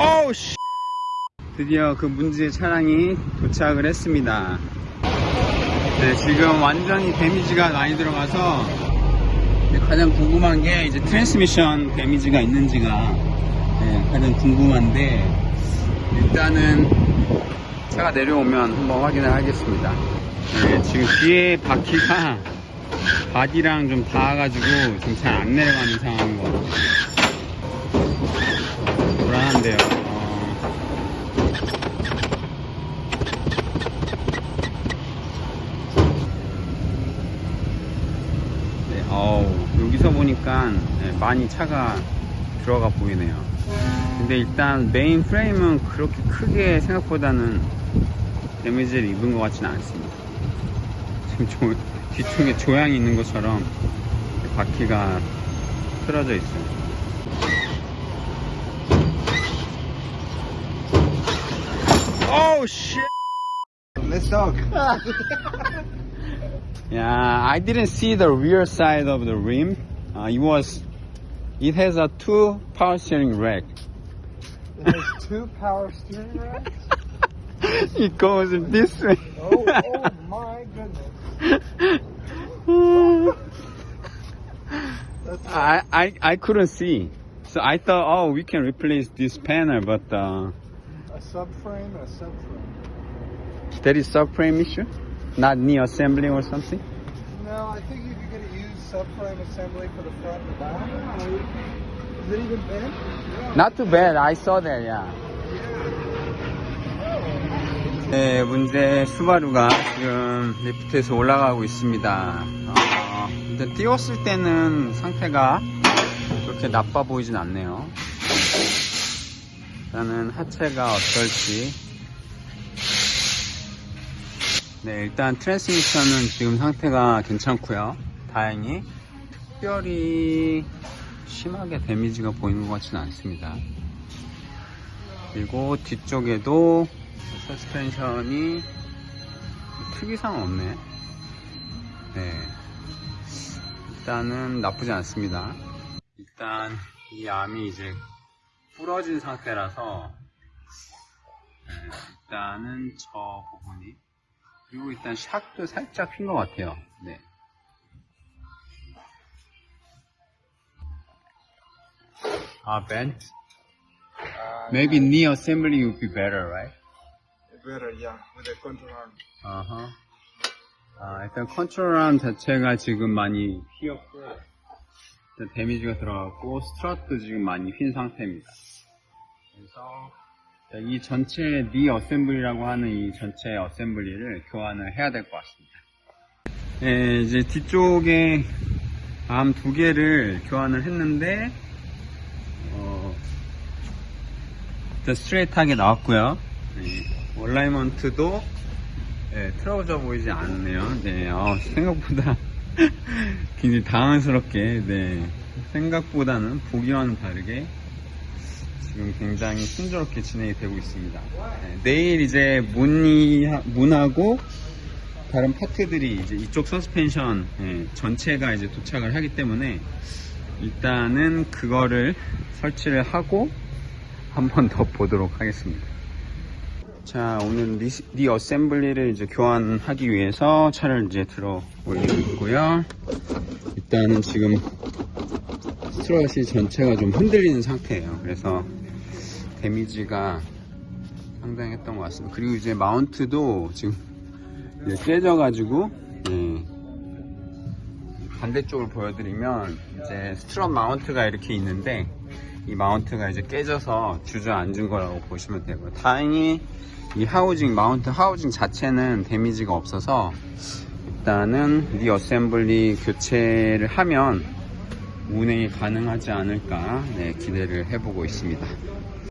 어우 씨. 드디어 그 문제의 차량이 도착을 했습니다. 네 지금 완전히 damage가 많이 들어가서 가장 궁금한 게 이제 트랜스미션 damage가 있는지가 네, 가장 궁금한데 일단은 차가 내려오면 한번 확인을 하겠습니다. 네, 지금 뒤에 바퀴가 바디랑 좀 닿아가지고 지금 잘 안 내려가는 상황인 것 같아요 어, 네, 어우, 여기서 보니까 네, 많이 차가 들어가 보이네요. 근데 일단 메인 프레임은 그렇게 크게 생각보다는 데미지를 입은 것 같지는 않습니다. 지금 조, 뒤쪽에 조향이 있는 것처럼 바퀴가 틀어져 있어요. Oh shit! Let's talk. Yeah, I didn't see the rear side of the rim. Uh, it was, it has a two power steering rack. It has two power steering racks. it goes in this way. Oh, oh my goodness. I, I, I couldn't see. So I thought, oh, we can replace this panel, but uh, subframe, a subframe. there is subframe issue, not knee assembly or something. No, I think you could get a used subframe assembly for the front and the back. Is it even bent? Not too bad. I saw that. Yeah. 네, 문제 수바루가 지금 리프트에서 올라가고 있습니다. 어, 일단 띄웠을 때는 상태가 그렇게 나빠 보이진 않네요. 일단은 하체가 어떨지. 네, 일단 트랜스미션은 지금 상태가 괜찮고요. 다행히 특별히 심하게 데미지가 보이는 것 같지는 않습니다. 그리고 뒤쪽에도 서스펜션이 특이사항 없네. 네. 일단은 나쁘지 않습니다. 일단 이 암이 이제 부러진 상태라서 네, 일단은 저 부분이 그리고 일단 샥도 살짝 핀 것 같아요. 네. 아, bent? Uh, Maybe knee assembly would be better, right? better, yeah, with a control arm. 어허. 아, 일단 control arm 자체가 지금 많이 휘었고, 일단 데미지가 들어갔고, strut도 지금 많이 휜 상태입니다. 그래서, 자, 이 전체 knee assembly라고 하는 이 전체 assembly를 교환을 해야 될 것 같습니다. 예, 이제 뒤쪽에 암 두 개를 교환을 했는데, 어, 스트레이트하게 나왔고요. 네, 얼라이먼트도 네, 틀어져 보이지 않네요. 네, 어, 생각보다 굉장히 당황스럽게, 네, 생각보다는 보기와는 다르게 지금 굉장히 순조롭게 진행이 되고 있습니다. 네, 내일 이제 문이, 문하고 다른 파트들이 이제 이쪽 서스펜션 예, 전체가 이제 도착을 하기 때문에 일단은 그거를 설치를 하고 한 번 더 보도록 하겠습니다. 자, 오늘 리, 리 어셈블리를 이제 교환하기 위해서 차를 이제 들어 올리고 있고요. 일단은 지금 strut이 전체가 좀 흔들리는 상태예요. 그래서 데미지가 상당했던 것 같습니다. 그리고 이제 mount도 지금 이제 깨져 가지고, 예, 반대쪽을 보여드리면 이제 strut mount가 이렇게 있는데 이 mount가 이제 깨져서 주저앉은 거라고 보시면 되고요. 다행히 이 하우징 mount 하우징 자체는 데미지가 없어서 일단은 knee assembly 교체를 하면 운행이 가능하지 않을까 네, 기대를 해보고 있습니다